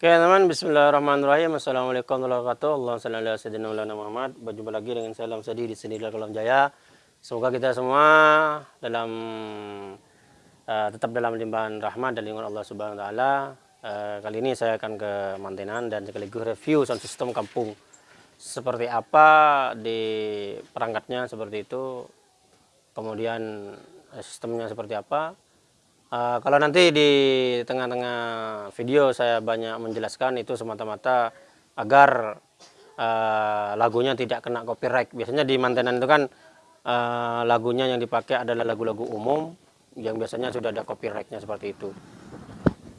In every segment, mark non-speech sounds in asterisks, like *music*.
Oke teman, Bismillahirrahmanirrahim. Assalamualaikum warahmatullahi wabarakatuh. Allah sallallahu alaihi wasallam Muhammad. Berjumpa lagi dengan saya Lam Sadi di sini Kolam Jaya. Semoga kita semua dalam uh, tetap dalam limpahan rahmat dan lingkungan Allah Subhanahu wa taala. Uh, kali ini saya akan ke mantenan dan sekaligus review sound system kampung. Seperti apa di perangkatnya seperti itu. Kemudian uh, sistemnya seperti apa Uh, kalau nanti di tengah-tengah video saya banyak menjelaskan itu semata-mata agar uh, lagunya tidak kena copyright. Biasanya di mantenan itu kan uh, lagunya yang dipakai adalah lagu-lagu umum yang biasanya sudah ada copyrightnya seperti itu.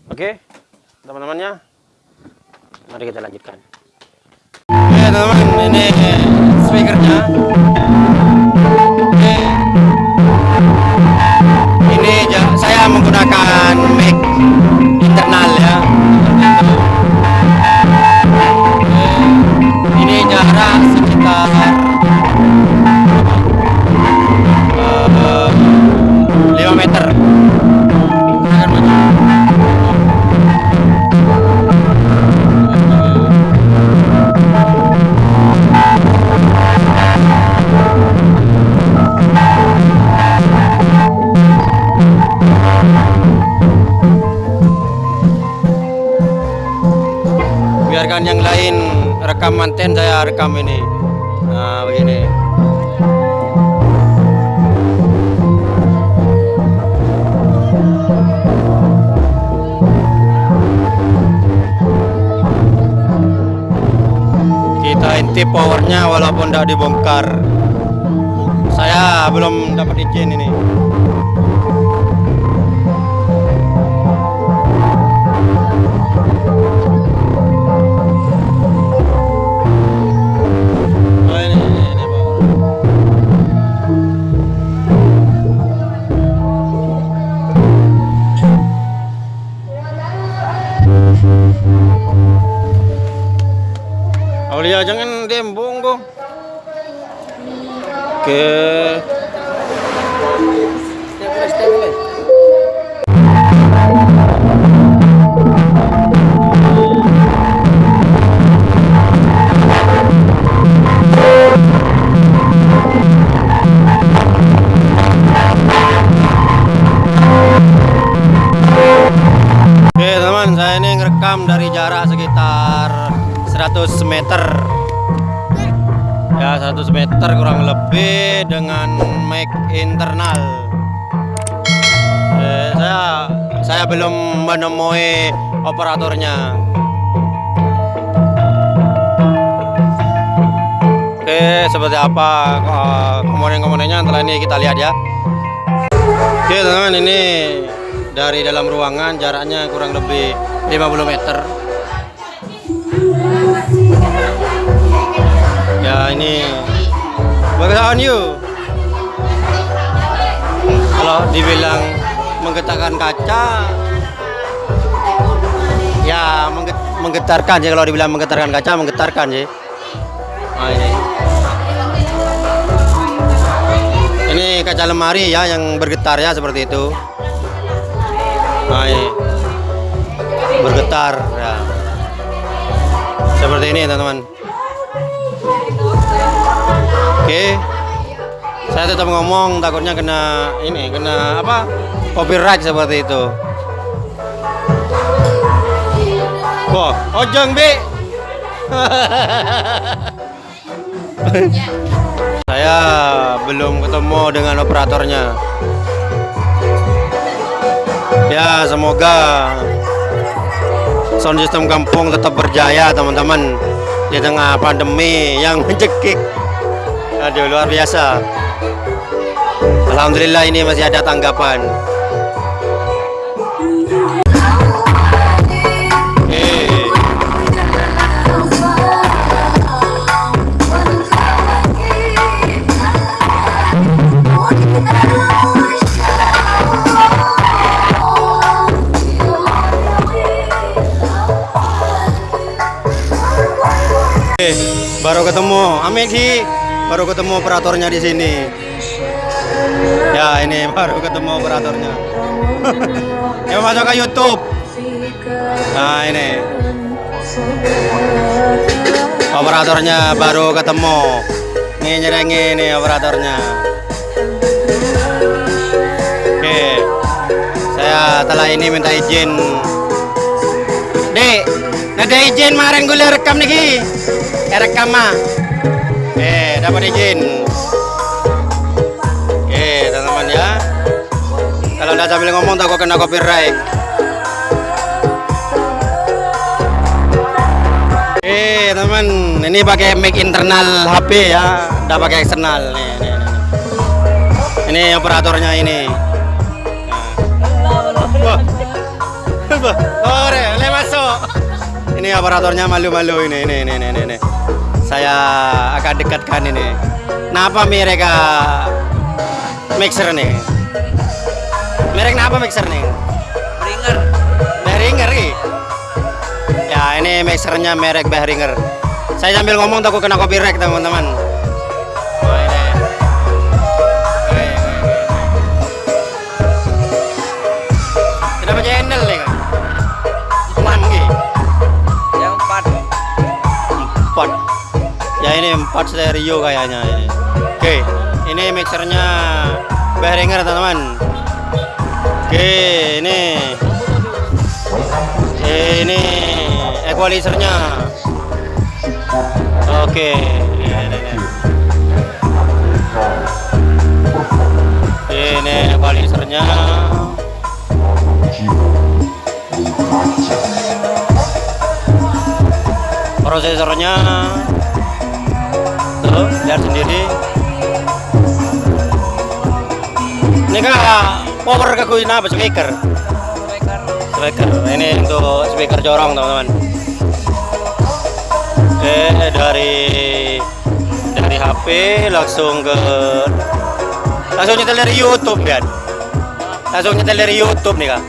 Oke, okay, teman-temannya, mari kita lanjutkan. Biarkan yang lain rekam manten saya rekam ini. Nah begini. Kita intip powernya walaupun tidak dibongkar. Saya belum dapat izin ini ngerekam dari jarak sekitar 100 meter. Ya 100 meter kurang lebih dengan mic internal saya saya belum menemui operatornya. Oke seperti apa eh, komponen-komponennya? Setelah ini kita lihat ya. Oke teman-teman ini dari dalam ruangan jaraknya kurang lebih 50 meter. Ya ini. Bagaimana you? Kalau dibilang menggetarkan kaca. Ya menggetarkan sih kalau dibilang menggetarkan kaca menggetarkan sih. Nah, ini ini kaca lemari ya yang bergetar ya seperti itu. Nah ini bergetar ya. Seperti ini teman-teman. Oke. Saya tetap ngomong takutnya kena ini kena apa copyright seperti itu. Wah ojeng bi. *laughs* Saya belum ketemu dengan operatornya. Ya semoga sound system kampung tetap berjaya teman-teman di tengah pandemi yang *laughs* mencekik. Aduh luar biasa. Alhamdulillah ini masih ada tanggapan baru ketemu. Amin sih. Baru ketemu operatornya di sini. Ya ini baru ketemu operatornya. *laughs* Ya masuk ke YouTube. Nah ini. Operatornya baru ketemu. Ini nyerengi ini operatornya. Oke saya telah ini minta izin. Dek ada izin kemarin gue rekam nih eh, rekam mah eh dapat izin. Oke teman-teman ya. Kalau udah sambil ngomong takut kena copyright. Eh teman, ini pakai mic internal HP ya, udah pakai eksternal. Nih, nih, nih. Ini operatornya ini. Ini operatornya malu-malu ini, ini, ini, ini, ini. Saya akan dekatkan ini. Kenapa mereka mixer nih? Merek apa mixer nih? Ringer. Behringer nih. Ya ini mixernya merek Behringer. Saya sambil ngomong takut kena copyright teman-teman. Empat. Ya ini empat stereo kayaknya ini. Oke, ini mixernya Behringer teman-teman. Oke, ini ini equalizernya. Oke. Ini, ini. Equalizernya. Prosesornya. Tuh, lihat sendiri. Ini kak power kegunaan apa speaker? Speaker. ini untuk speaker corong teman-teman oke dari dari HP langsung ke langsung nyetel dari YouTube kan langsung nyetel dari YouTube nih kak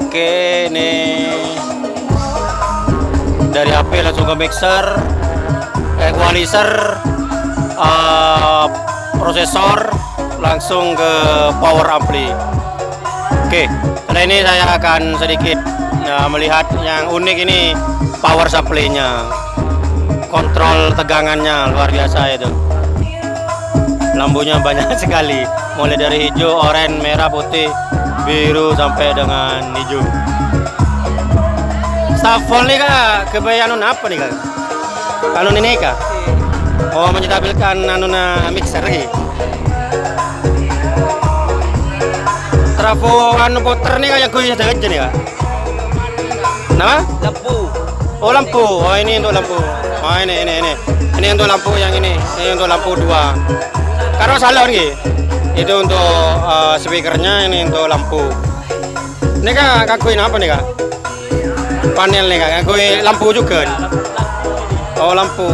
oke ini dari HP langsung ke mixer equalizer uh, prosesor langsung ke power ampli. Oke setelah ini saya akan sedikit nah, melihat yang unik ini power supply nya kontrol tegangannya luar biasa itu. Lampunya banyak *laughs* sekali. Mulai dari hijau, oranye, merah, putih, biru sampai dengan hijau Staffel nih kak, kebayaan apa nih kak? Anu ini kak? Oh menyetabilkan anu na mixer lagi. Trafo anu puter nih kayak gue ada aja nih kak. Nama? Lampu. Oh lampu. Oh ini untuk lampu. Oh ini ini ini. Ini untuk lampu yang ini. Ini untuk lampu dua. Karena salah nih. Itu untuk uh, speakernya. Ini untuk lampu. Ini kak kakuin apa nih kak? Panel nih kak. Kakuin lampu juga. Nih. Oh lampu.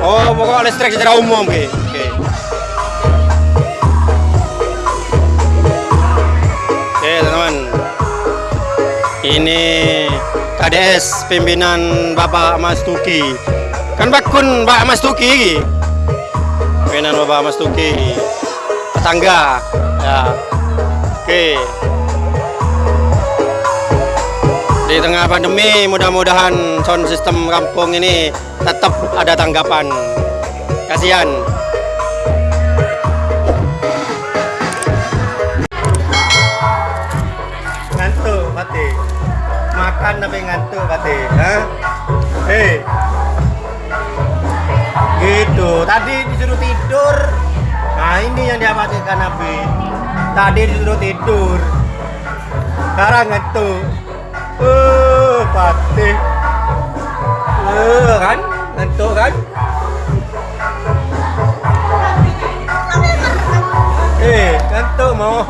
Oh pokok listrik secara umum oke. Oke. Oke teman-teman. Ini KDS pimpinan Bapak Mas Tuki. Kan bakun Pak Mas Tuki. Pimpinan Bapak Mas Tuki. Tetangga. Ya. Oke. Di tengah pandemi mudah-mudahan sound system kampung ini tetap ada tanggapan. Kasihan. Ngantuk, Pati. Makan tapi ngantuk. Hah? Hei. Gitu. Tadi disuruh tidur. Nah, ini yang diapakan Nabi. Tadi disuruh tidur. Sekarang ngantuk. Uh, Pati. Uh, kan? Ngantuk kan? Eh, ngantuk mau.